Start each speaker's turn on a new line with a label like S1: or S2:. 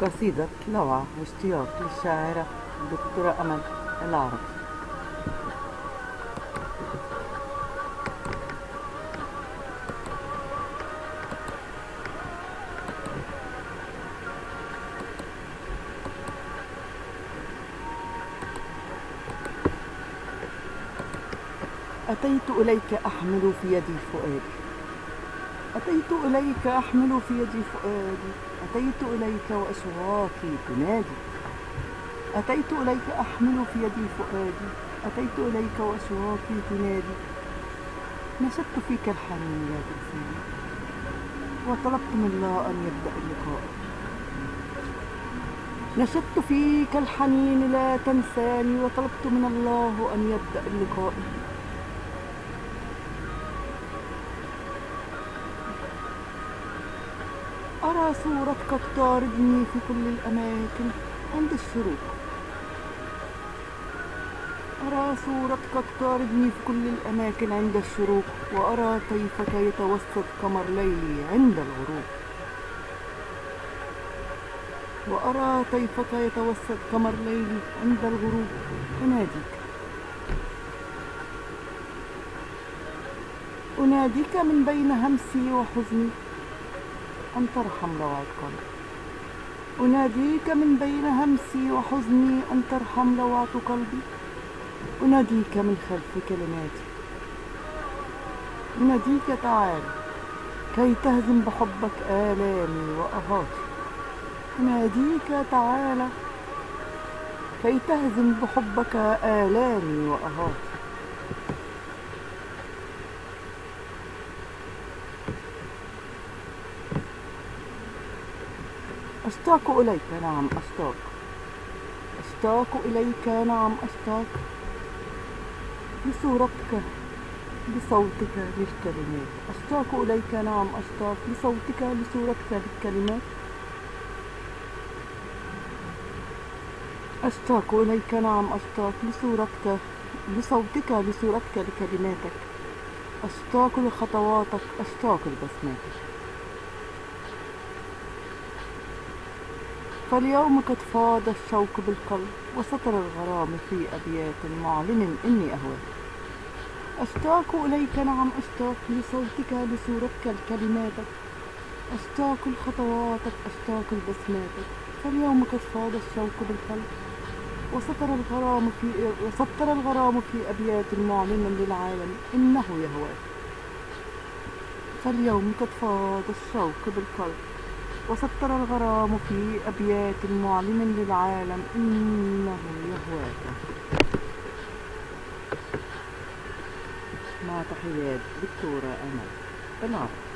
S1: قصيدة لوعة واشتياق للشاعرة الدكتورة أمل العربي أتيت إليك أحمل في يدي فؤادي. أتيت إليك أحمل في يدي فؤادي. أتيت إليك وأشواقي تنادي أتيت إليك أحمل في يدي فؤادي. أتيت إليك وأشواقي تنادي نشدت فيك الحنين يا إنسان وطلبت من الله أن يبدأ اللقاء. نشدت فيك الحنين لا تنساني. وطلبت من الله أن يبدأ اللقاء. أرى صورتك تطاردني في كل الأماكن عند الشروق. أرى صورتك تطاردني في كل الأماكن عند الشروق وأرى طيفك يتوسط قمر ليلي عند الغروب. وأرى طيفك يتوسط قمر ليلي عند الغروب. أناديك. أناديك من بين همسي وحزني. أن ترحم قلبي أناديك من بين همسي وحزني أن ترحم روعة قلبي. أناديك من خلف كلماتي. أناديك تعال كي تهزم بحبك آلامي وأهاتي أناديك تعال كي تهزم بحبك آلامي وأهاتي أشتاق إليك نعم أشتاق. أشتاق إليك نعم أشتاق. لصورتك لصوتك للكلمات. أشتاق إليك نعم أشتاق. لصوتك لصورتك للكلمات. أشتاق إليك نعم أشتاق. لصورتك لصوتك لصورتك لكلماتك. أشتاق لخطواتك أشتاق لبسماتك فاليوم قد فاض الشوق بالقلب وسطر الغرام في أبيات معلن إني أهواك أشتاق إليك نعم أشتاق لصوتك لصورتك لكلماتك أشتاق لخطواتك أشتاق لبسماتك فاليوم قد فاض الشوق بالقلب وسطر الغرام في وسطر الغرام في أبيات معلن للعالم إنه يهواك فاليوم قد فاض الشوق بالقلب وسطر الغرام في أبيات معلن للعالم إنه يهواك. مع تحيات دكتورة أمل. العرب